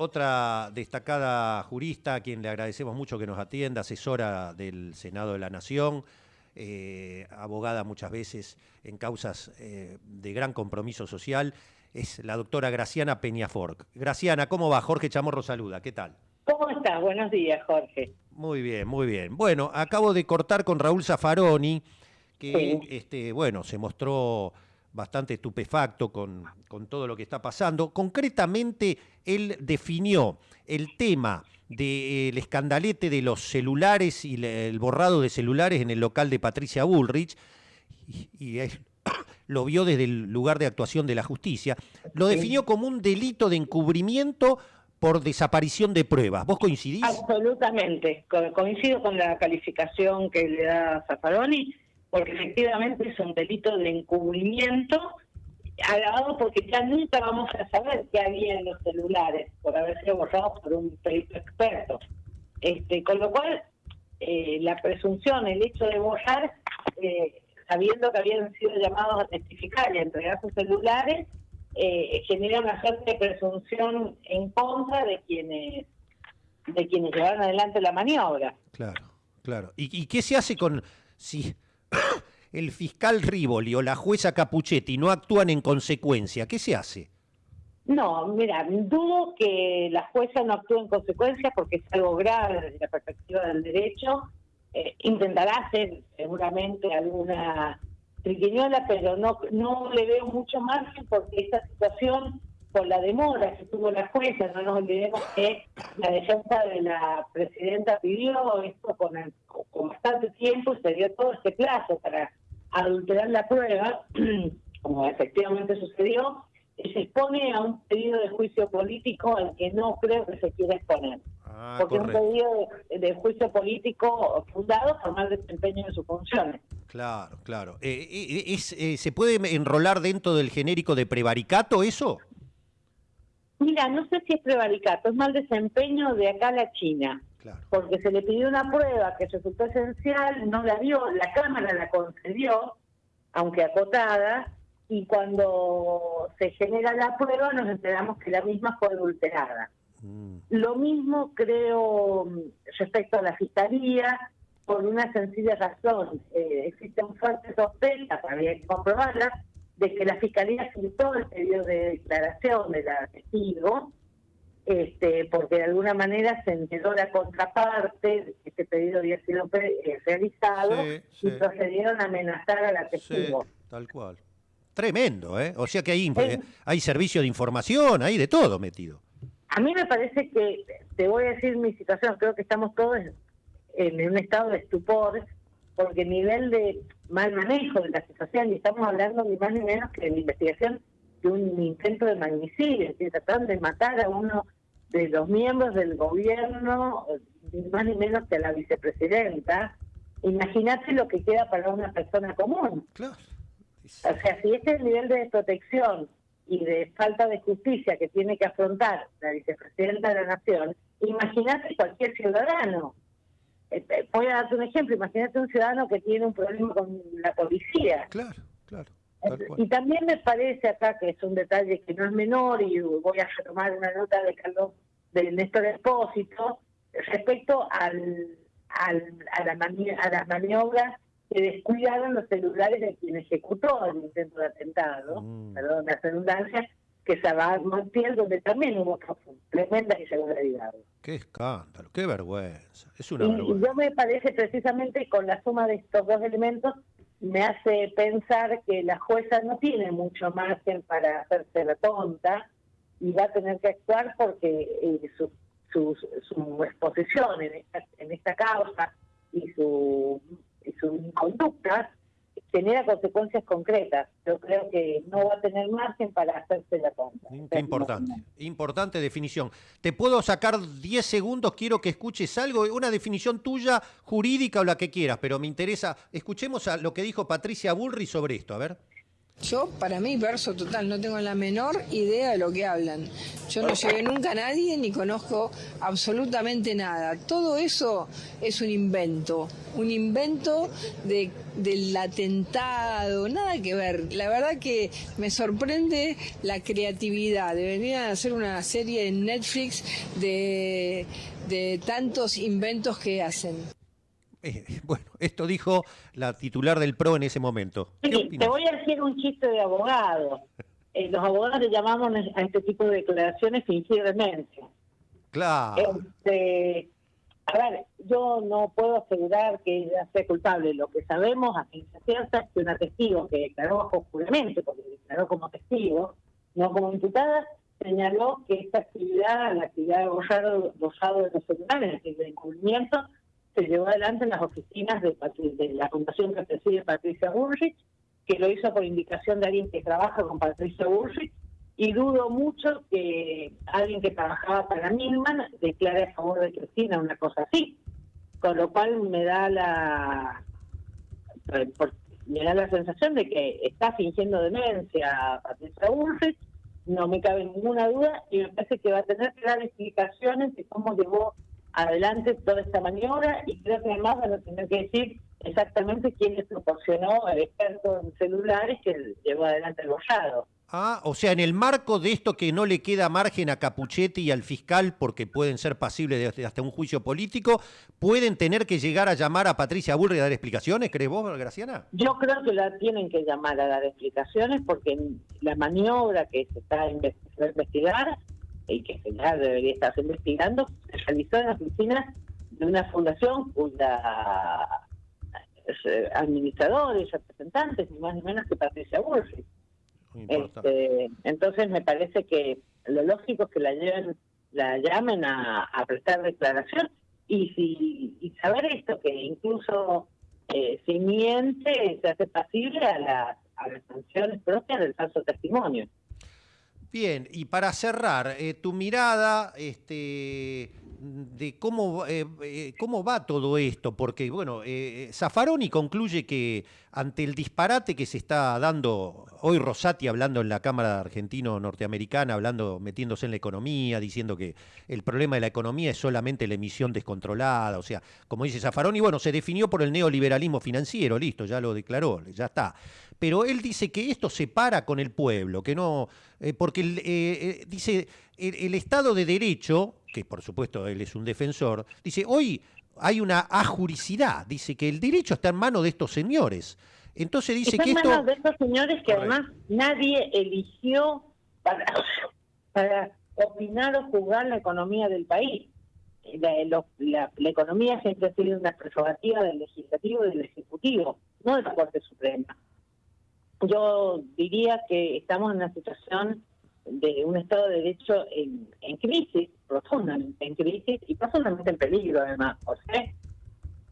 otra destacada jurista a quien le agradecemos mucho que nos atienda, asesora del Senado de la Nación, eh, abogada muchas veces en causas eh, de gran compromiso social, es la doctora Graciana Peñaforc. Graciana, ¿cómo va? Jorge Chamorro saluda, ¿qué tal? ¿Cómo estás? Buenos días, Jorge. Muy bien, muy bien. Bueno, acabo de cortar con Raúl Zaffaroni, que este, bueno, se mostró bastante estupefacto con, con, todo lo que está pasando. Concretamente, él definió el tema del escandalete de los celulares y el borrado de celulares en el local de Patricia Bullrich, y, y lo vio desde el lugar de actuación de la justicia, lo definió como un delito de encubrimiento por desaparición de pruebas. ¿Vos coincidís? Absolutamente. coincido con la calificación que le da Zaffaroni, porque efectivamente es un delito de encubrimiento, agravado porque ya nunca vamos a saber qué había en los celulares, por haber sido borrados por un perito experto. Este, con lo cual, eh, la presunción, el hecho de borrar, eh, sabiendo que habían sido llamados a testificar y a entregar sus celulares, eh, genera una suerte de presunción en contra de quienes de quienes llevaron adelante la maniobra. Claro, claro. ¿Y, qué se hace con si el fiscal Rivoli o la jueza Capuchetti no actúan en consecuencia? ¿Qué se hace? No, mira, dudo que la jueza no actúe en consecuencia porque es algo grave desde la perspectiva del derecho. Eh, intentará hacer seguramente alguna triquiñola, pero no, no le veo mucho margen porque esta situación, por la demora que tuvo la jueza, no nos olvidemos que la defensa de la presidenta pidió esto con, con bastante tiempo y se dio todo este plazo para adulterar la prueba, como efectivamente sucedió, se expone a un pedido de juicio político al que no creo que se quiera exponer. Ah, porque es un pedido de, juicio político fundado por mal desempeño de sus funciones. Claro, claro. Eh, eh, es, eh, ¿Se puede enrolar dentro del genérico de prevaricato eso? Mira, no sé si es prevaricato, es mal desempeño de acá a la China. Claro. Porque se le pidió una prueba que resultó esencial, no la dio, la Cámara la concedió, aunque acotada, y cuando se genera la prueba nos enteramos que la misma fue adulterada. Mm. Lo mismo creo respecto a la fiscalía, por una sencilla razón. Eh, existen fuertes sospechas, había que comprobarlas, de que la Fiscalía todo el pedido de declaración de la testigo, este, porque de alguna manera se enteró la contraparte que este pedido había sido eh, realizado y procedieron a amenazar a la testigo. tal cual. Tremendo, ¿eh? O sea que hay, hay servicio de información, hay de todo metido. A mí me parece que, te voy a decir mi situación, creo que estamos todos en un estado de estupor, porque el nivel de mal manejo de la situación, y estamos hablando ni más ni menos que de la investigación de un intento de magnicidio, que trataron de matar a uno de los miembros del gobierno, ni más ni menos que la vicepresidenta. Imagínate lo que queda para una persona común. Claro. O sea, si este es el nivel de desprotección y de falta de justicia que tiene que afrontar la vicepresidenta de la Nación, imagínate cualquier ciudadano. Eh, eh, voy a darte un ejemplo, imagínate un ciudadano que tiene un problema con la policía. Claro, claro. Y también me parece acá que es un detalle que no es menor y voy a retomar una nota de Carlos de Néstor Espósito respecto al, al, a, la a las maniobras que descuidaron los celulares de quien ejecutó el intento de atentado, mm. perdón, la redundancia, que se va a Montiel, donde también hubo tremenda irregularidad. Qué escándalo, qué vergüenza. Es una y, yo me parece precisamente con la suma de estos dos elementos me hace pensar que la jueza no tiene mucho margen para hacerse la tonta y va a tener que actuar porque eh, su, su, su, exposición en esta, en esta causa y su, y su conducta genera consecuencias concretas. Yo creo que no va a tener margen para hacerse la compra. Qué importante, importante definición. Te puedo sacar 10 segundos, quiero que escuches algo, una definición tuya, jurídica o la que quieras, pero me interesa, escuchemos a lo que dijo Patricia Bullrich sobre esto, a ver. Yo, para mí, verso total, no tengo la menor idea de lo que hablan. Yo no llevé nunca a nadie ni conozco absolutamente nada. Todo eso es un invento, un invento de, del atentado, nada que ver. La verdad que me sorprende la creatividad. Deberían hacer una serie en Netflix de, de tantos inventos que hacen. Eh, bueno, esto dijo la titular del PRO en ese momento. te voy a decir un chiste de abogado. Eh, los abogados le llamamos a este tipo de declaraciones fingir demencia. Claro. Este, a ver, yo no puedo asegurar que ella sea culpable. Lo que sabemos a ciencia cierta es que una testigo que declaró bajo juramento, porque declaró como testigo, no como imputada, señaló que esta actividad, la actividad de gozado, de los celulares, el encubrimiento, se llevó adelante en las oficinas de, la fundación que preside Patricia Bullrich, que lo hizo por indicación de alguien que trabaja con Patricia Bullrich, y dudo mucho que alguien que trabajaba para Milman declare a favor de Cristina una cosa así. Con lo cual me da la me da la sensación de que está fingiendo demencia Patricia Bullrich, no me cabe ninguna duda, y me parece que va a tener que dar explicaciones de cómo llevó adelante toda esta maniobra y creo que además van a tener que decir exactamente quién les proporcionó el experto en celulares que llevó adelante el bollado. Ah, o sea, en el marco de esto que no le queda margen a Capuchetti y al fiscal porque pueden ser pasibles de hasta un juicio político, ¿pueden tener que llegar a llamar a Patricia Burri a dar explicaciones, crees vos, Graciana? Yo creo que la tienen que llamar a dar explicaciones porque la maniobra que se está a investigar y que ya debería estarse investigando, se realizó en la oficina de una fundación cuya eh, administradores, representantes, ni más ni menos que Patricia Bullrich. Este, entonces me parece que lo lógico es que la lleven, la llamen a, prestar declaración y si y saber esto que incluso eh, si miente se hace pasible a las a las sanciones propias del falso testimonio. Bien, y para cerrar, eh, tu mirada este, de cómo, eh, eh, cómo va todo esto, porque, bueno, Zaffaroni concluye que ante el disparate que se está dando, hoy Rosati hablando en la Cámara Argentino-Norteamericana, hablando, metiéndose en la economía, diciendo que el problema de la economía es solamente la emisión descontrolada, o sea, como dice Zaffaroni, bueno, se definió por el neoliberalismo financiero, listo, ya lo declaró, ya está. Pero él dice que esto se para con el pueblo, que no, eh, porque eh, eh, dice el, Estado de Derecho, que por supuesto él es un defensor, dice hoy hay una ajuricidad, dice que el derecho está en manos de estos señores. Entonces dice que esto... en manos de estos señores que además nadie eligió para, para opinar o juzgar la economía del país. La, la, la, economía siempre ha sido una prerrogativa del legislativo y del ejecutivo, no de la Corte Suprema yo diría que estamos en una situación de un Estado de Derecho en, crisis, profundamente en crisis y profundamente en peligro además, ¿por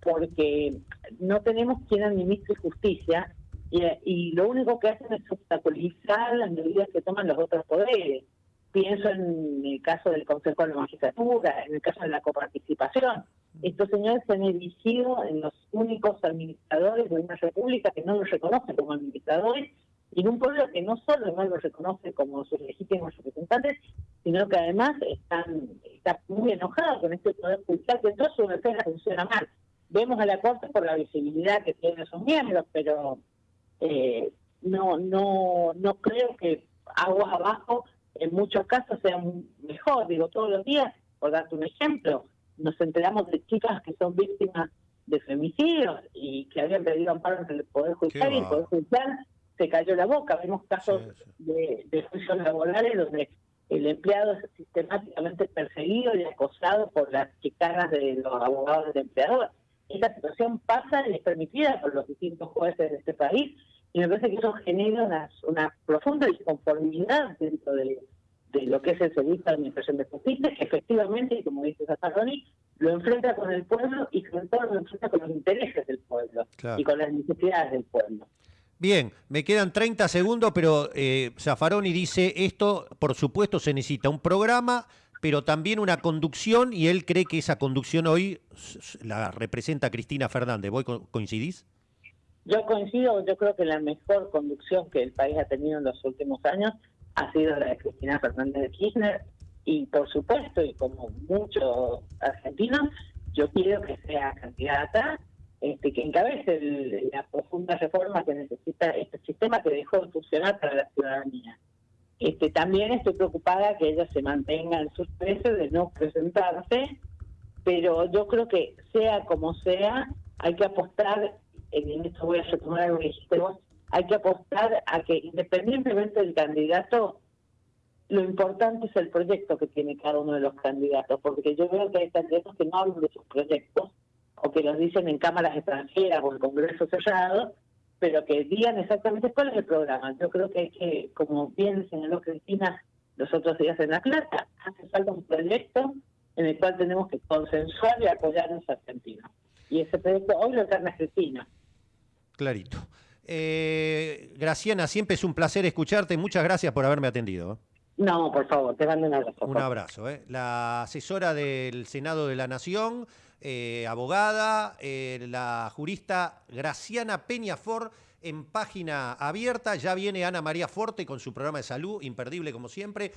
Porque no tenemos quien administre justicia y, y lo único que hacen es obstaculizar las medidas que toman los otros poderes. Pienso en el caso del Consejo de la Magistratura, en el caso de la coparticipación. Estos señores se han erigido en los únicos administradores de una república que no los reconoce como administradores y en un pueblo que no solo no los reconoce como sus legítimos representantes, sino que además están está muy enojado con este poder judicial que en toda su defensa funciona mal. Vemos a la Corte por la visibilidad que tienen sus miembros, pero eh, no, no, no creo que aguas abajo en muchos casos sea mejor. Digo, todos los días, por darte un ejemplo, nos enteramos de chicas que son víctimas de femicidios y que habían pedido amparo ante el Poder Judicial y el Poder Judicial se cayó la boca. Vemos casos De, de juicios laborales donde el empleado es sistemáticamente perseguido y acosado por las chicanas de los abogados del empleador. Esta situación pasa y es permitida por los distintos jueces de este país y me parece que eso genera una, una profunda disconformidad dentro de, de lo que es el servicio de administración de justicia, que efectivamente, como dice Zaffaroni, lo enfrenta con el pueblo y sobre todo lo enfrenta con los intereses del pueblo y con las necesidades del pueblo. Bien, me quedan 30 segundos, pero eh, dice, esto por supuesto se necesita un programa, pero también una conducción, y él cree que esa conducción hoy la representa Cristina Fernández. ¿Vos coincidís? Yo coincido, yo creo que la mejor conducción que el país ha tenido en los últimos años ha sido la de Cristina Fernández de Kirchner y por supuesto, y como muchos argentinos, yo quiero que sea candidata este, que encabece la profunda reforma que necesita este sistema que dejó de funcionar para la ciudadanía. Este, también estoy preocupada que ella se mantenga en sus precios de no presentarse, pero yo creo que sea como sea, hay que apostar, en esto voy a retomar algo que dijiste vos, hay que apostar a que independientemente del candidato, lo importante es el proyecto que tiene cada uno de los candidatos, porque yo veo que hay candidatos que no hablan de sus proyectos que los dicen en cámaras extranjeras o en congreso cerrado, pero que digan exactamente cuál es el programa. Yo creo que hay que, como bien señaló Cristina los otros días en La Plata, hace falta un proyecto en el cual tenemos que consensuar y apoyarnos a Argentina. Y ese proyecto hoy lo encarna Cristina. Clarito. Eh, Graciana, siempre es un placer escucharte. Muchas gracias por haberme atendido. ¿eh? No, por favor, te mando un abrazo. Un abrazo. ¿eh? La asesora del Senado de la Nación, eh, abogada, eh, la jurista Graciana Peñafor en página abierta. Ya viene Ana María Forte con su programa de salud, imperdible como siempre.